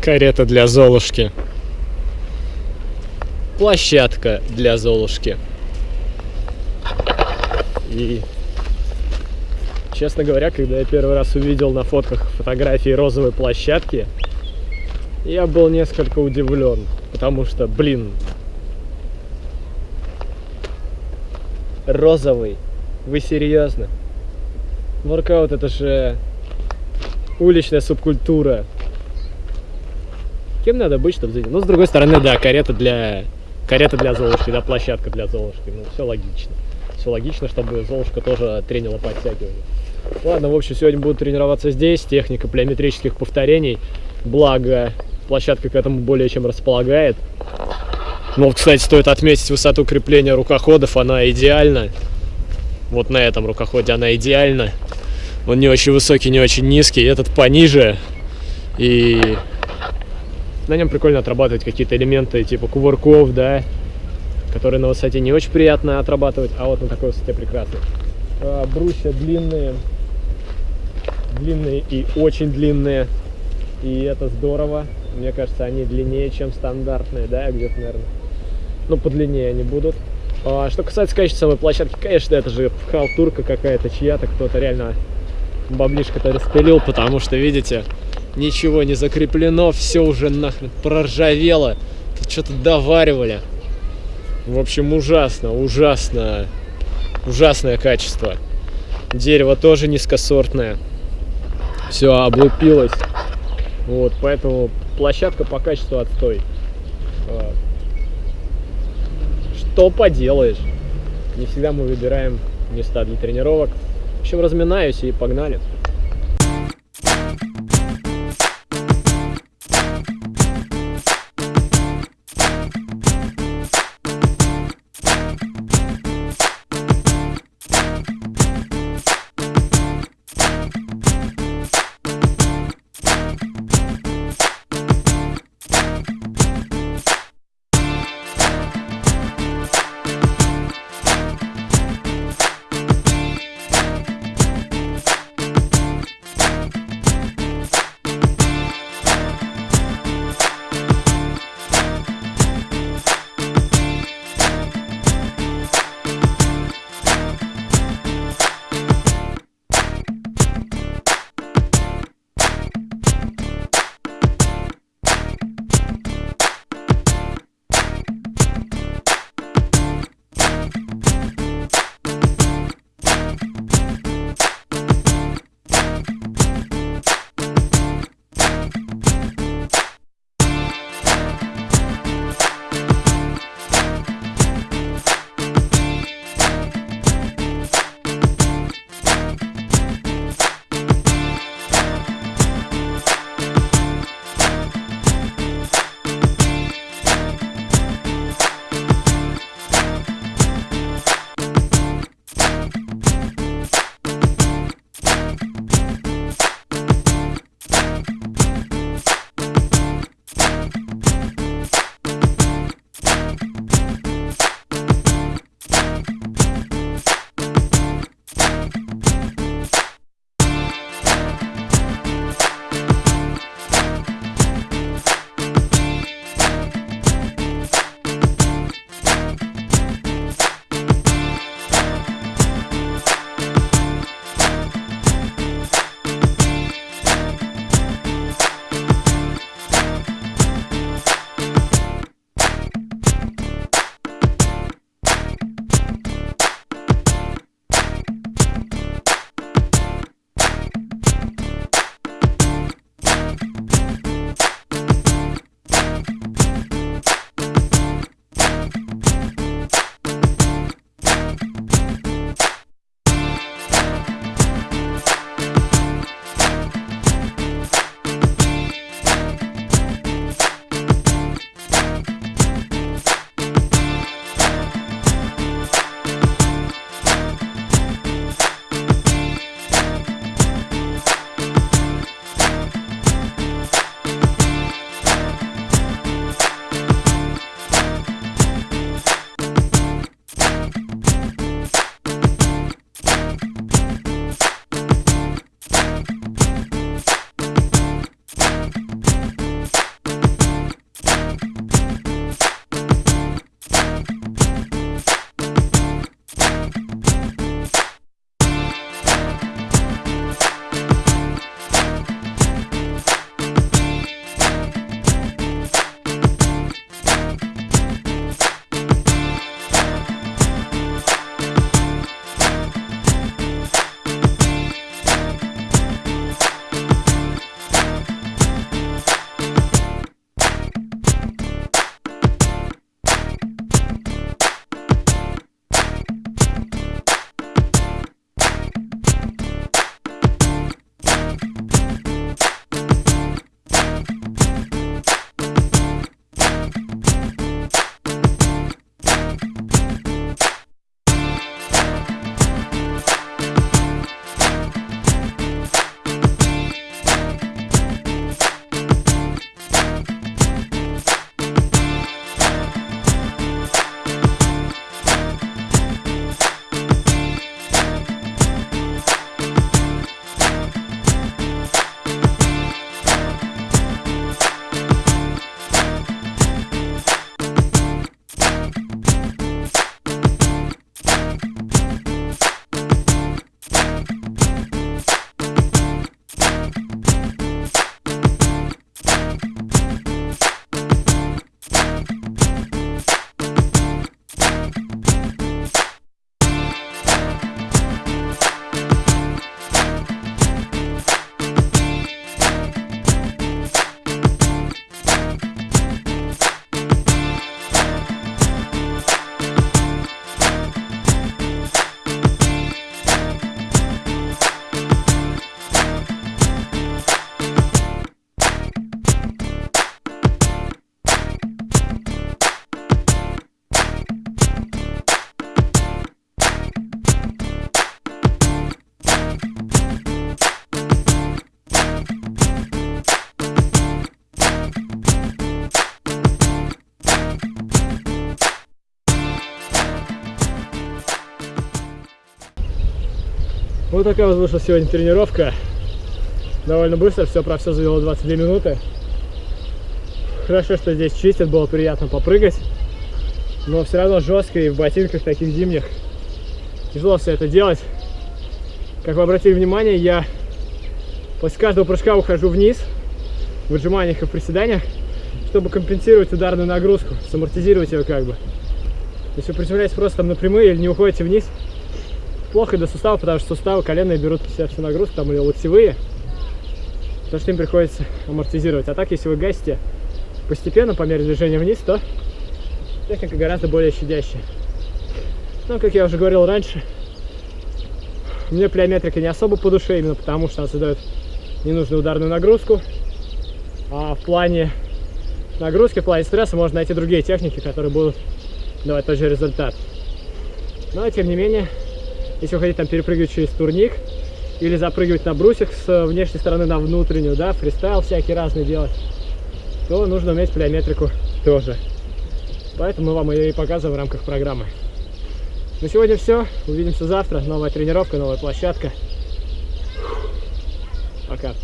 Карета для Золушки. Площадка для Золушки. И, честно говоря, когда я первый раз увидел на фотках фотографии розовой площадки, я был несколько удивлен, потому что, блин, розовый, вы серьезно? Воркаут это же уличная субкультура. Кем надо быть, чтобы заняться? Ну, с другой стороны, да, карета для... Карета для Золушки, да, площадка для Золушки. Ну, все логично. Все логично, чтобы Золушка тоже тренила подтягивание. Ладно, в общем, сегодня буду тренироваться здесь. Техника плеометрических повторений. Благо, площадка к этому более чем располагает. Ну, вот, кстати, стоит отметить высоту крепления рукоходов. Она идеальна. Вот на этом рукоходе она идеальна. Он не очень высокий, не очень низкий. Этот пониже. И на нем прикольно отрабатывать какие-то элементы типа кувырков, да, которые на высоте не очень приятно отрабатывать, а вот на такой высоте прекрасно. А, брусья длинные, длинные и очень длинные, и это здорово. Мне кажется, они длиннее, чем стандартные, да, где-то, наверное, ну, подлиннее они будут. А, что касается качества самой площадки, конечно, это же халтурка какая-то, чья-то, кто-то реально баблишко-то распилил, потому что, видите, ничего не закреплено, все уже нахрен проржавело. Тут что-то доваривали. В общем, ужасно, ужасно, ужасное качество. Дерево тоже низкосортное. Все облупилось. Вот, поэтому площадка по качеству отстой. А, что поделаешь? Не всегда мы выбираем места для тренировок. В общем, разминаюсь и погнали. Вот такая вот вышла сегодня тренировка. Довольно быстро, все про все завело 22 минуты. Хорошо, что здесь чистят, было приятно попрыгать. Но все равно жестко и в ботинках таких зимних. Тяжело все это делать. Как вы обратили внимание, я после каждого прыжка ухожу вниз в отжиманиях и в приседаниях, чтобы компенсировать ударную нагрузку, самортизировать ее как бы. Если вы приземляетесь просто там напрямую или не уходите вниз, плохо для суставов, потому что суставы коленные берут на себя всю нагрузку, там или локтевые, потому что им приходится амортизировать. А так, если вы гасите постепенно по мере движения вниз, то техника гораздо более щадящая. Но, как я уже говорил раньше, мне плеометрика не особо по душе, именно потому что она создает ненужную ударную нагрузку. А в плане нагрузки, в плане стресса можно найти другие техники, которые будут давать тот же результат. Но, тем не менее, если вы хотите там перепрыгивать через турник или запрыгивать на брусьях с внешней стороны на внутреннюю, да, фристайл всякий разный делать, то нужно уметь плеометрику тоже. Поэтому мы вам ее и показываем в рамках программы. На сегодня все. Увидимся завтра. Новая тренировка, новая площадка. Пока.